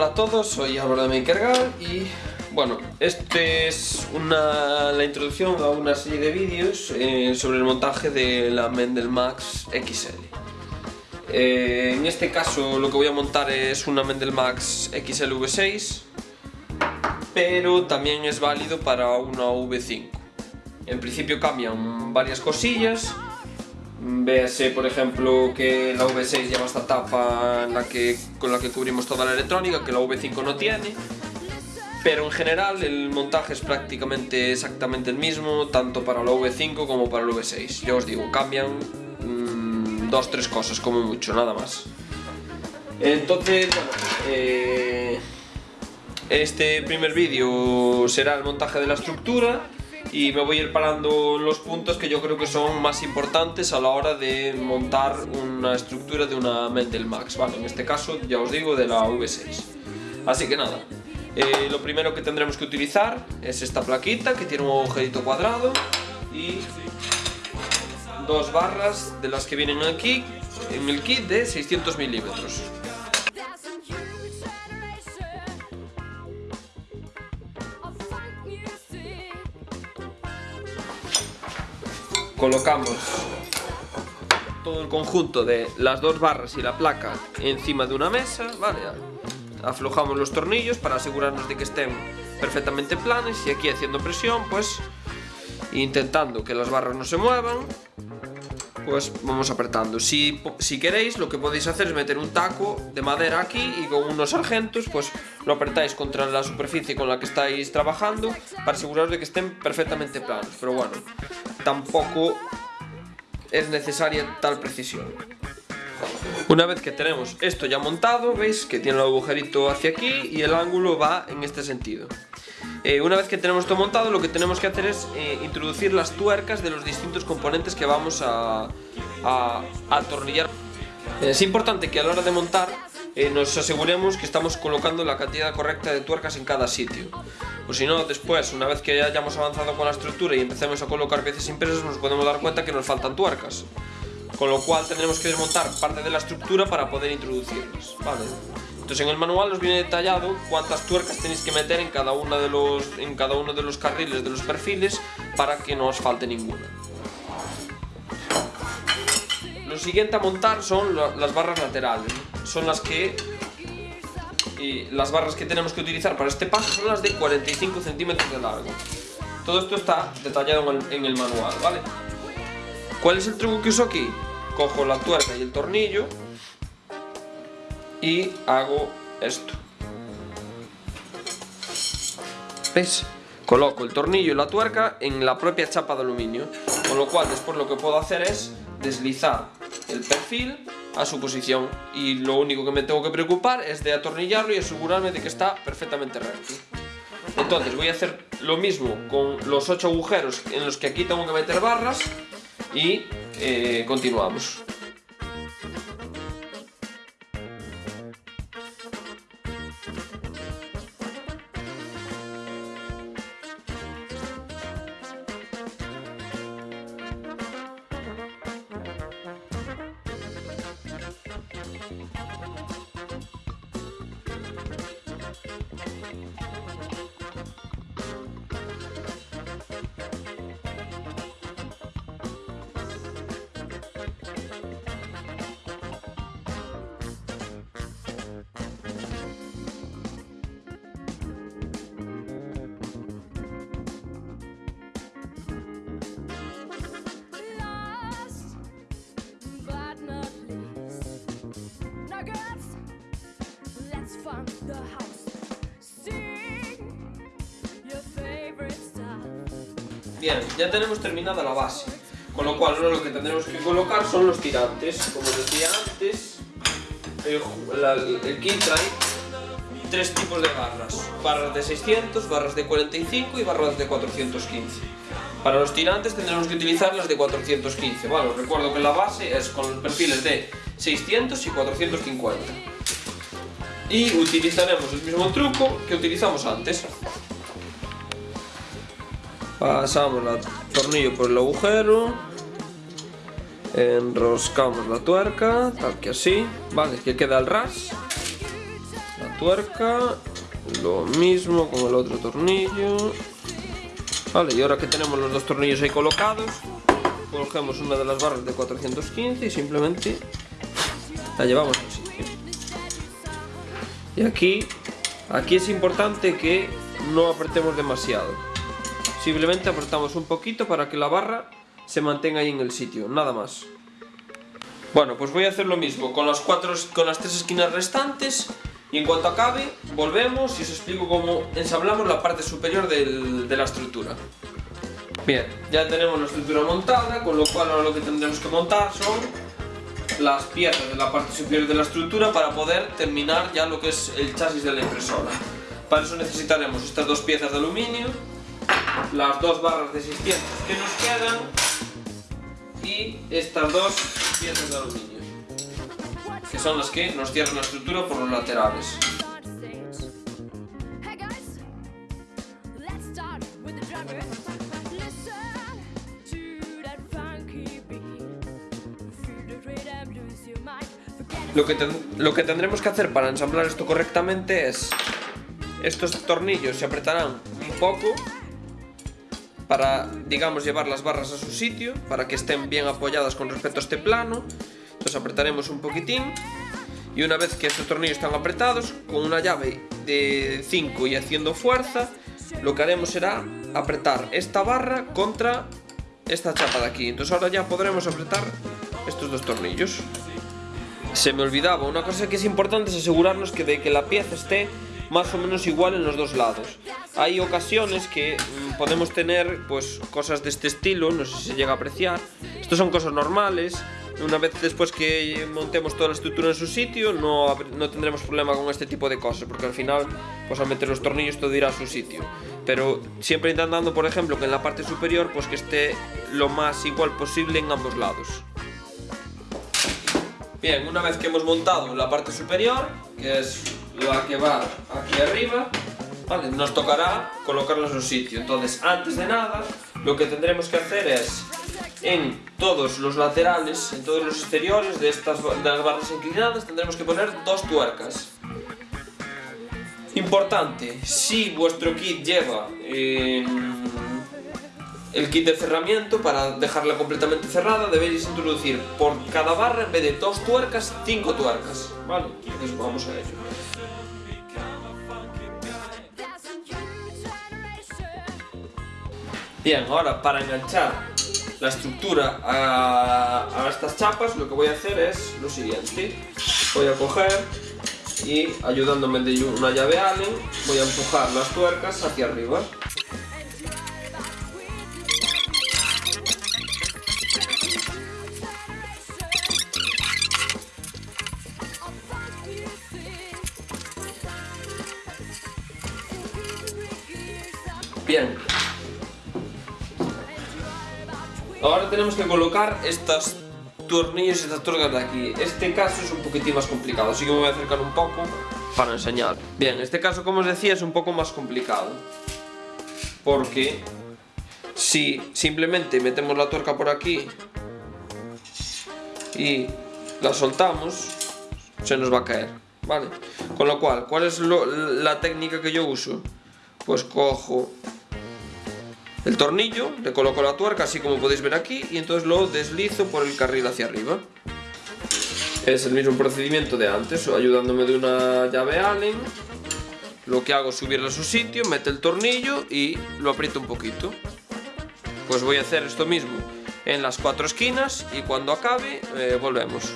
Hola a todos, soy Álvaro de MakerGal y bueno, este es una, la introducción a una serie de vídeos eh, sobre el montaje de la Mendel Max XL. Eh, en este caso lo que voy a montar es una Mendel Max XL V6 pero también es válido para una V5. En principio cambian varias cosillas Véase, por ejemplo, que la V6 lleva esta tapa con la que cubrimos toda la electrónica, que la V5 no tiene. Pero en general el montaje es prácticamente exactamente el mismo, tanto para la V5 como para la V6. Ya os digo, cambian mmm, dos, tres cosas como mucho, nada más. Entonces, eh, este primer vídeo será el montaje de la estructura y me voy a ir parando los puntos que yo creo que son más importantes a la hora de montar una estructura de una Mendel Max, ¿vale? En este caso, ya os digo, de la V6. Así que nada, eh, lo primero que tendremos que utilizar es esta plaquita que tiene un agujerito cuadrado y dos barras de las que vienen aquí en el kit de 600 milímetros. Colocamos todo el conjunto de las dos barras y la placa encima de una mesa, ¿vale? Aflojamos los tornillos para asegurarnos de que estén perfectamente planes y aquí haciendo presión, pues intentando que las barras no se muevan, pues vamos apretando. Si, si queréis, lo que podéis hacer es meter un taco de madera aquí y con unos sargentos, pues lo apretáis contra la superficie con la que estáis trabajando para aseguraros de que estén perfectamente planos. Pero bueno, tampoco es necesaria tal precisión. Una vez que tenemos esto ya montado, veis que tiene el agujerito hacia aquí y el ángulo va en este sentido. Eh, una vez que tenemos todo montado, lo que tenemos que hacer es eh, introducir las tuercas de los distintos componentes que vamos a, a, atornillar. Es importante que a la hora de montar eh, nos aseguremos que estamos colocando la cantidad correcta de tuercas en cada sitio. O si no, después, una vez que hayamos avanzado con la estructura y empecemos a colocar piezas impresas, nos podemos dar cuenta que nos faltan tuercas. Con lo cual tendremos que desmontar parte de la estructura para poder introducirlas. Vale. Entonces en el manual os viene detallado cuántas tuercas tenéis que meter en cada, una de los, en cada uno de los carriles de los perfiles para que no os falte ninguna. Lo siguiente a montar son las barras laterales. Son las que y las barras que tenemos que utilizar para este paso son las de 45 centímetros de largo. Todo esto está detallado en el, manual, ¿vale? ¿Cuál es el truco que uso aquí? Cojo la tuerca y el tornillo y hago esto. ¿Ves? Coloco el tornillo y la tuerca en la propia chapa de aluminio, con lo cual después lo que puedo hacer es deslizar el perfil a su posición y lo único que me tengo que preocupar es de atornillarlo y asegurarme de que está perfectamente recto. Entonces voy a hacer lo mismo con los ocho agujeros en los que aquí tengo que meter barras y eh, continuamos. Bien, ya tenemos terminada la base, con lo cual lo que tendremos que colocar son los tirantes. Como decía antes, el, kit trae tres tipos de barras. Barras de 600, barras de 45 y barras de 415. Para los tirantes tendremos que utilizar las de 415, ¿vale? Os recuerdo que la base es con perfiles de 600 y 450. Y utilizaremos el mismo truco que utilizamos antes. Pasamos el tornillo por el agujero. Enroscamos la tuerca, tal que así. Vale, que queda el ras. La tuerca, lo mismo con el otro tornillo. Vale, y ahora que tenemos los dos tornillos ahí colocados, cogemos una de las barras de 415 y simplemente la llevamos sitio. Y aquí, aquí es importante que no apretemos demasiado. Simplemente apretamos un poquito para que la barra se mantenga ahí en el sitio, nada más. Bueno, pues voy a hacer lo mismo con las, cuatro, con las tres esquinas restantes y en cuanto acabe, volvemos y os explico cómo ensamblamos la parte superior de la estructura. Bien, ya tenemos la estructura montada, con lo cual ahora lo que tendremos que montar son las piezas de la parte superior de la estructura para poder terminar ya lo que es el chasis de la impresora. Para eso necesitaremos estas dos piezas de aluminio, las dos barras de 600 que nos quedan y estas dos piezas de aluminio que son las que nos cierran la estructura por los laterales. Lo que, lo que tendremos que hacer para ensamblar esto correctamente es estos tornillos se apretarán un poco para, digamos, llevar las barras a su sitio, para que estén bien apoyadas con respecto a este plano. Entonces apretaremos un poquitín y una vez que estos tornillos están apretados, con una llave de 5 y haciendo fuerza, lo que haremos será apretar esta barra contra esta chapa de aquí. Entonces ahora ya podremos apretar estos dos tornillos. Se me olvidaba, una cosa que es importante es asegurarnos que de que la pieza esté más o menos igual en los dos lados. Hay ocasiones que mm, podemos tener pues cosas de este estilo, no sé si se llega a apreciar. Estos son cosas normales. Una vez después que montemos toda la estructura en su sitio, no, no tendremos problema con este tipo de cosas, porque al final, pues al meter los tornillos todo irá a su sitio. Pero siempre intentando, por ejemplo, que en la parte superior, pues que esté lo más igual posible en ambos lados. Bien, una vez que hemos montado la parte superior, que es la que va aquí arriba, nos tocará colocarlo en su sitio. Entonces, antes de nada, lo que tendremos que hacer es, en todos los laterales, en todos los exteriores de estas de las barras inclinadas, tendremos que poner dos tuercas. Importante, si vuestro kit lleva eh, el kit de cerramiento, para dejarla completamente cerrada, debéis introducir por cada barra, en vez de dos tuercas, cinco tuercas. ¿Vale? Entonces vamos a ello. Bien, ahora para enganchar la estructura a, estas chapas lo que voy a hacer es lo siguiente. Voy a coger y ayudándome de una llave Allen voy a empujar las tuercas hacia arriba. Bien, Ahora tenemos que colocar estas tornillos y estas tuercas de aquí. Este caso es un poquitín más complicado, así que me voy a acercar un poco para enseñar. Bien, este caso, como os decía, es un poco más complicado. Porque si simplemente metemos la tuerca por aquí y la soltamos, se nos va a caer, ¿vale? Con lo cual, ¿cuál es la técnica que yo uso? Pues cojo el tornillo, le coloco la tuerca así como podéis ver aquí y entonces lo deslizo por el carril hacia arriba. Es el mismo procedimiento de antes, ayudándome de una llave Allen. Lo que hago es subirlo a su sitio, mete el tornillo y lo aprieto un poquito. Pues voy a hacer esto mismo en las cuatro esquinas y cuando acabe eh, volvemos.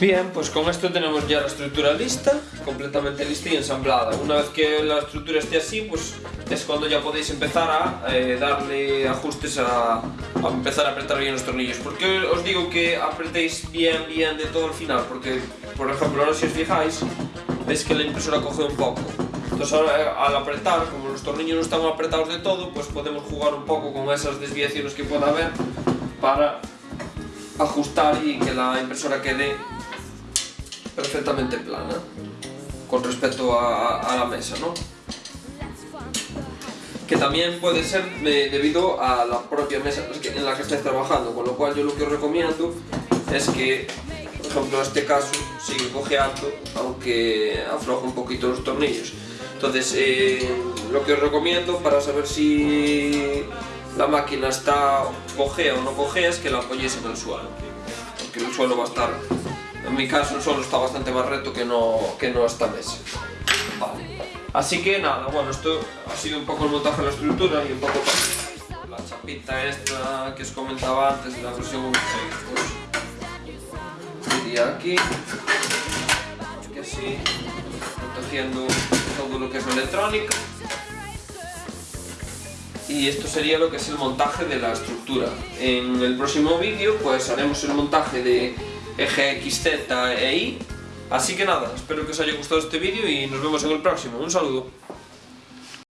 Bien, pues con esto tenemos ya la estructura lista, completamente lista y ensamblada. Una vez que la estructura esté así, pues es cuando ya podéis empezar a eh, darle ajustes a, a, empezar a apretar bien los tornillos. ¿Por qué os digo que apretéis bien, bien de todo el final? Porque, por ejemplo, ahora si os fijáis, veis que la impresora coge un poco. Entonces ahora eh, al apretar, como los tornillos no están apretados de todo, pues podemos jugar un poco con esas desviaciones que pueda haber para ajustar y que la impresora quede perfectamente plana con respecto a, la mesa, ¿no? Que también puede ser debido a la propia mesa en la que estáis trabajando, con lo cual yo lo que os recomiendo es que, por ejemplo, en este caso, sigue cojeando, aunque afloja un poquito los tornillos. Entonces, eh, lo que os recomiendo para saber si la máquina está cojea o no cojea es que la apoyéis en el suelo. Porque el suelo va a estar, en mi caso el suelo está bastante más recto que no, que no esta mesa. Vale. Así que nada, bueno, esto ha sido un poco el montaje de la estructura y un poco la chapita esta que os comentaba antes de la versión 1.6. Pues, iría aquí, que así, protegiendo todo lo que es la electrónica. Y esto sería lo que es el montaje de la estructura. En el próximo vídeo pues haremos el montaje de eje XZ e Y Así que nada, espero que os haya gustado este vídeo y nos vemos en el próximo. Un saludo.